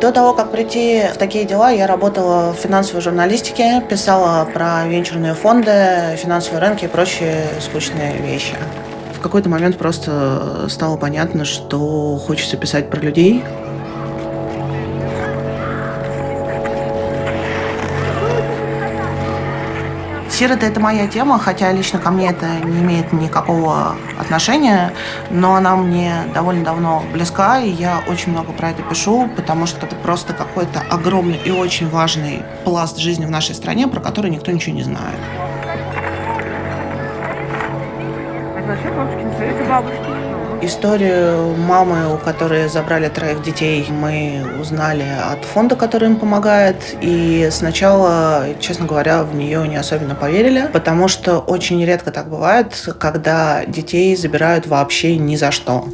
До того, как прийти в такие дела, я работала в финансовой журналистике, писала про венчурные фонды, финансовые рынки и прочие скучные вещи. В какой-то момент просто стало понятно, что хочется писать про людей, Сироты – это моя тема, хотя лично ко мне это не имеет никакого отношения, но она мне довольно давно близка, и я очень много про это пишу, потому что это просто какой-то огромный и очень важный пласт жизни в нашей стране, про который никто ничего не знает. Историю мамы, у которой забрали троих детей, мы узнали от фонда, который им помогает. И сначала, честно говоря, в нее не особенно поверили, потому что очень редко так бывает, когда детей забирают вообще ни за что.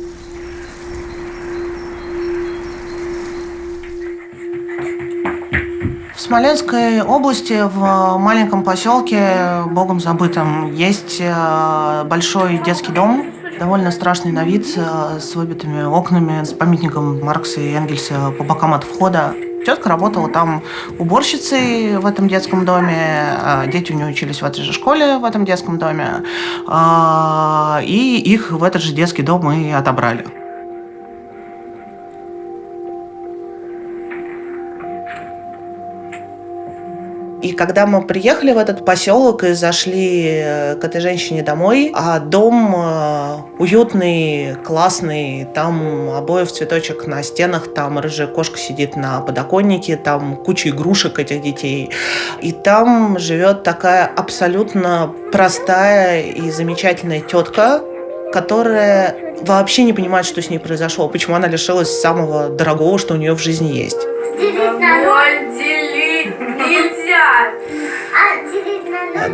В Смоленской области, в маленьком поселке, богом забытом, есть э, большой детский дом, довольно страшный на вид, э, с выбитыми окнами, с памятником Маркса и Энгельса по бокам от входа. Тетка работала там уборщицей в этом детском доме, а дети у нее учились в этой же школе, в этом детском доме, а, и их в этот же детский дом и отобрали. И когда мы приехали в этот поселок и зашли э, к этой женщине домой, а дом э, уютный, классный, там обоев цветочек на стенах, там рыжая кошка сидит на подоконнике, там куча игрушек этих детей. И там живет такая абсолютно простая и замечательная тетка, которая вообще не понимает, что с ней произошло, почему она лишилась самого дорогого, что у нее в жизни есть нельзя.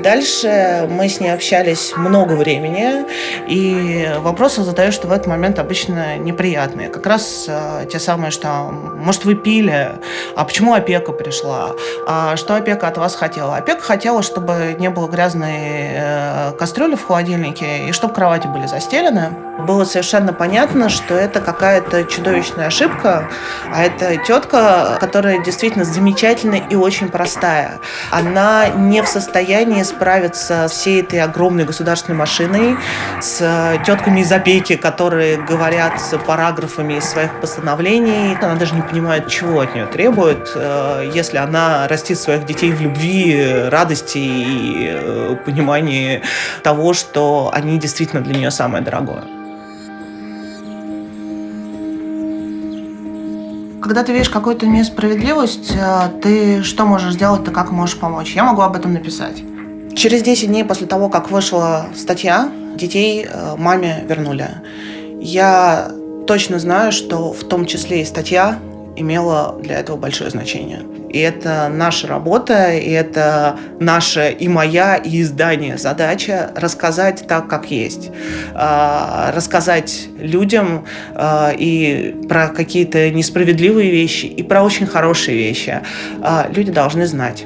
Дальше мы с ней общались много времени, и вопросы задаешь, что в этот момент обычно неприятные. Как раз э, те самые, что, может, вы пили, а почему опека пришла, а что опека от вас хотела? Опека хотела, чтобы не было грязной э, кастрюли в холодильнике, и чтобы кровати были застелены. Было совершенно понятно, что это какая-то чудовищная ошибка, а это тетка, которая действительно замечательная и очень простая. Она не в состоянии справиться с всей этой огромной государственной машиной, с тетками из опеки, которые говорят параграфами из своих постановлений. Она даже не понимает, чего от нее требуют, э, если она растит своих детей в любви, радости и э, понимании того, что они действительно для нее самое дорогое. Когда ты видишь какую-то несправедливость, э, ты что можешь сделать, ты как можешь помочь? Я могу об этом написать. Через 10 дней после того, как вышла статья, детей э, маме вернули. Я точно знаю, что в том числе и статья имела для этого большое значение. И это наша работа, и это наша и моя, и издание задача рассказать так, как есть. А, рассказать людям а, и про какие-то несправедливые вещи, и про очень хорошие вещи. А, люди должны знать.